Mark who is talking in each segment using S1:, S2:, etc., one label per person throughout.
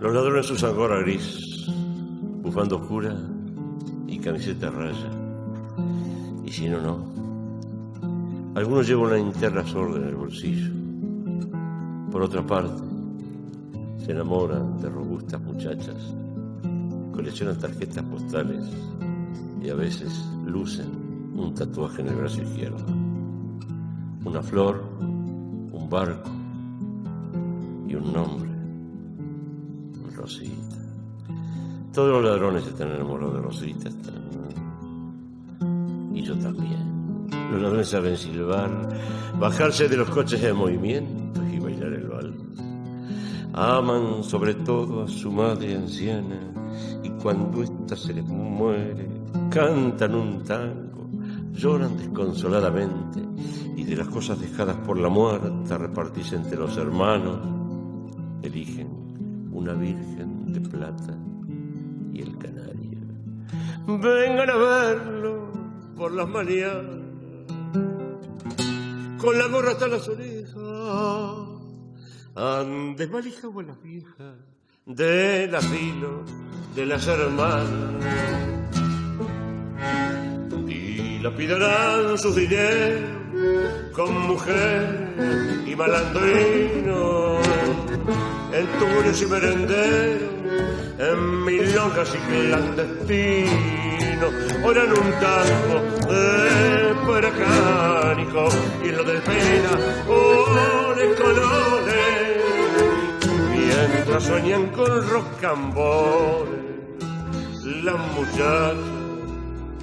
S1: Los ladrones usan gorra gris, bufanda oscura y camiseta raya. Y si no, no. Algunos llevan una linterna sorda en el bolsillo. Por otra parte, se enamoran de robustas muchachas, coleccionan tarjetas postales y a veces lucen un tatuaje en el brazo izquierdo. Una flor, un barco y un nombre. Rosita. Todos los ladrones están enamorados de Rosita. Y yo también. Los ladrones saben silbar, bajarse de los coches de movimiento y bailar el vals. Aman sobre todo a su madre anciana y cuando ésta se les muere, cantan un tango, lloran desconsoladamente y de las cosas dejadas por la muerte repartirse entre los hermanos, eligen una virgen de plata y el canario. Vengan a verlo por las mañanas con la gorra hasta las orejas. Andes valija o las viejas del asilo de las hermanas. Y lapidarán sus dineros con mujer y malandrino, en tuburios y merenderos, en milongas y clandestinos, oran un tango de peracánico y lo de pena, ore colores, mientras sueñan con rocambores, las muchachas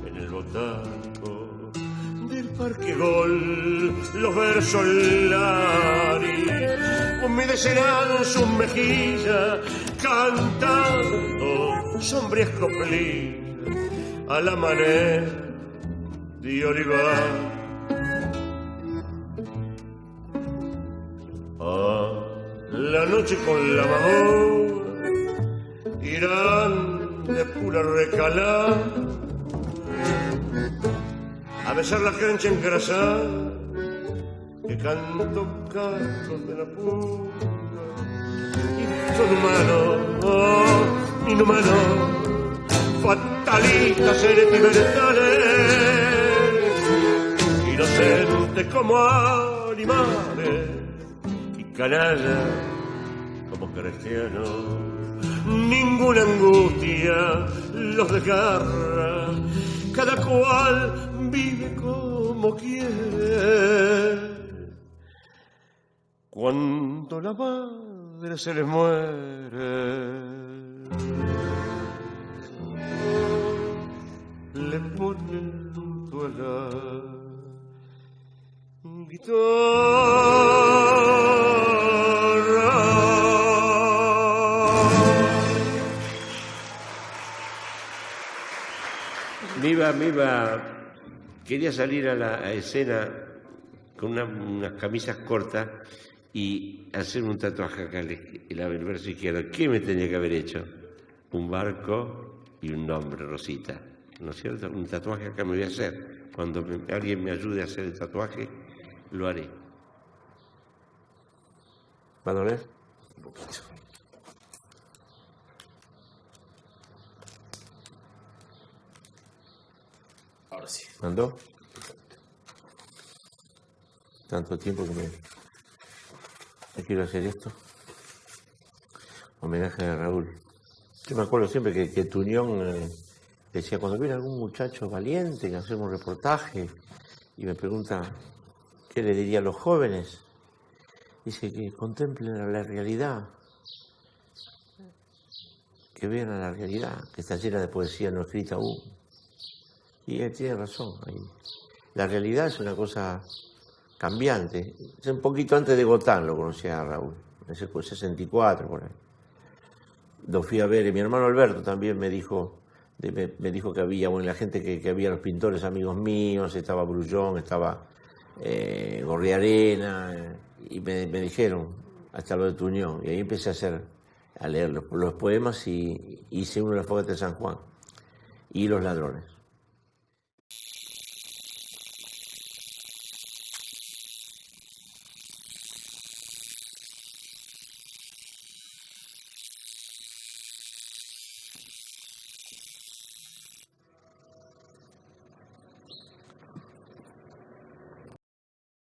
S1: en el botaco del parque gol, los versos laris, humedecerán sus mejillas, cantando sombrías coplillas a la manera de olivar. A la noche con la mahora irán de pura recalada a besar la cancha engrasada que cantó Carlos de la. Y son humanos, oh, inhumanos, fatalistas, sentimentales, inocentes como animales y canallas como cristianos. Ninguna angustia los desgarra, cada cual vive como quiere. Cuando la madre se les muere, le ponen luto a la guitarra. Me iba, quería salir a la escena con una- unas camisas cortas y hacer un tatuaje acá en la el verso izquierdo. ¿Qué me tenía que haber hecho? Un barco y un nombre, Rosita. ¿No es cierto? Un tatuaje acá me voy a hacer. Cuando me- alguien me ayude a hacer el tatuaje, lo haré. ¿Va a doler? Un poquito.
S2: Ahora sí.
S1: ¿Mandó? Tanto tiempo que me... me quiero hacer esto. Homenaje a Raúl. Yo me acuerdo siempre que, que Tuñón eh, decía, cuando viene algún muchacho valiente que hacemos un reportaje y me pregunta qué le diría a los jóvenes, dice que contemplen la realidad, que vean a la realidad, que está llena de poesía no escrita aún. Y él tiene razón. La realidad es una cosa cambiante. Un poquito antes de Gotán lo conocía a Raúl, en ese 64 por ahí. Lo fui a ver y mi hermano Alberto también me dijo, me, dijo que había, bueno, la gente que, que había los pintores amigos míos, estaba Brullón, estaba eh, Gorriarena, y me, dijeron hasta lo de Tuñón. Y ahí empecé a hacer, a leer los, poemas y hice uno de la fogata de San Juan y Los Ladrones.